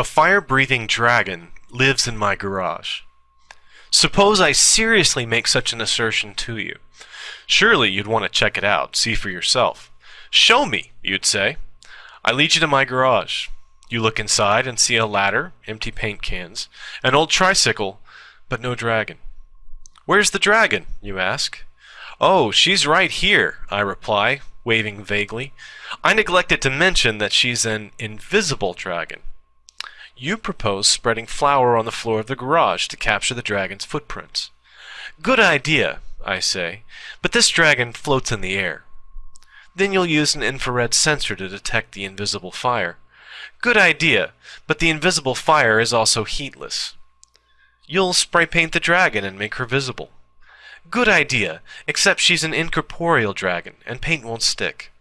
A fire-breathing dragon lives in my garage. Suppose I seriously make such an assertion to you. Surely you'd want to check it out, see for yourself. Show me, you'd say. I lead you to my garage. You look inside and see a ladder, empty paint cans, an old tricycle, but no dragon. Where's the dragon, you ask? Oh, she's right here, I reply, waving vaguely. I neglected to mention that she's an invisible dragon. You propose spreading flour on the floor of the garage to capture the dragon's footprints. Good idea, I say, but this dragon floats in the air. Then you'll use an infrared sensor to detect the invisible fire. Good idea, but the invisible fire is also heatless. You'll spray paint the dragon and make her visible. Good idea, except she's an incorporeal dragon, and paint won't stick.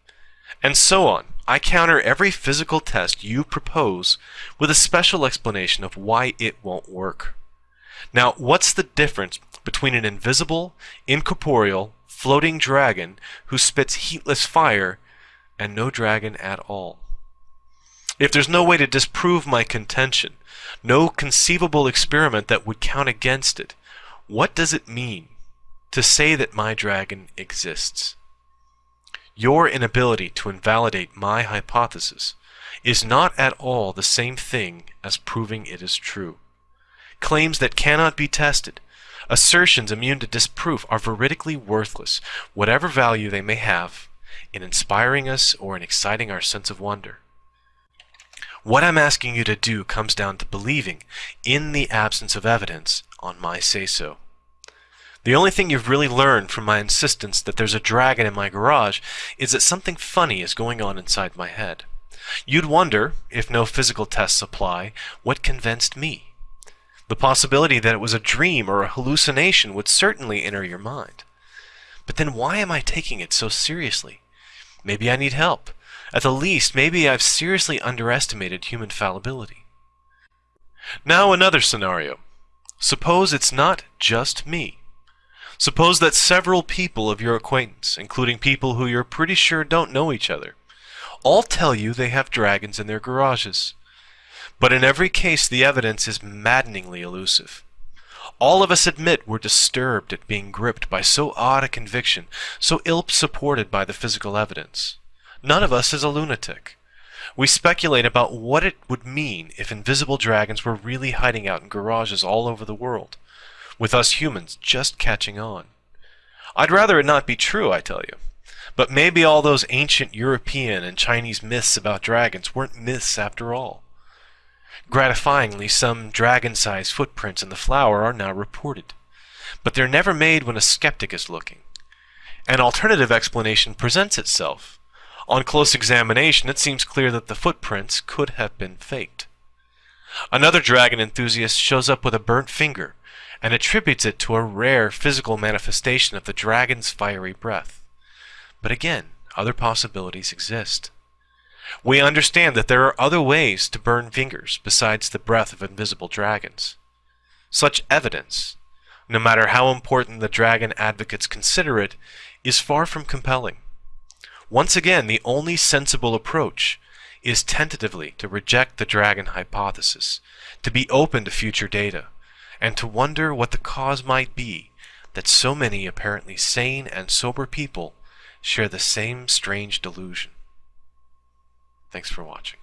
And so on. I counter every physical test you propose with a special explanation of why it won't work. Now, what's the difference between an invisible, incorporeal, floating dragon who spits heatless fire and no dragon at all? If there's no way to disprove my contention, no conceivable experiment that would count against it, what does it mean to say that my dragon exists? Your inability to invalidate my hypothesis is not at all the same thing as proving it is true. Claims that cannot be tested, assertions immune to disproof are veridically worthless, whatever value they may have in inspiring us or in exciting our sense of wonder. What I'm asking you to do comes down to believing in the absence of evidence on my say-so. The only thing you've really learned from my insistence that there's a dragon in my garage is that something funny is going on inside my head. You'd wonder, if no physical tests apply, what convinced me. The possibility that it was a dream or a hallucination would certainly enter your mind. But then why am I taking it so seriously? Maybe I need help. At the least, maybe I've seriously underestimated human fallibility. Now another scenario. Suppose it's not just me. Suppose that several people of your acquaintance, including people who you're pretty sure don't know each other, all tell you they have dragons in their garages. But in every case, the evidence is maddeningly elusive. All of us admit we're disturbed at being gripped by so odd a conviction, so ill supported by the physical evidence. None of us is a lunatic. We speculate about what it would mean if invisible dragons were really hiding out in garages all over the world with us humans just catching on. I'd rather it not be true, I tell you. But maybe all those ancient European and Chinese myths about dragons weren't myths after all. Gratifyingly, some dragon-sized footprints in the flour are now reported. But they're never made when a skeptic is looking. An alternative explanation presents itself. On close examination, it seems clear that the footprints could have been faked. Another dragon enthusiast shows up with a burnt finger and attributes it to a rare physical manifestation of the dragon's fiery breath. But again, other possibilities exist. We understand that there are other ways to burn fingers besides the breath of invisible dragons. Such evidence, no matter how important the dragon advocates consider it, is far from compelling. Once again, the only sensible approach is tentatively to reject the dragon hypothesis, to be open to future data, and to wonder what the cause might be that so many apparently sane and sober people share the same strange delusion. Thanks for watching.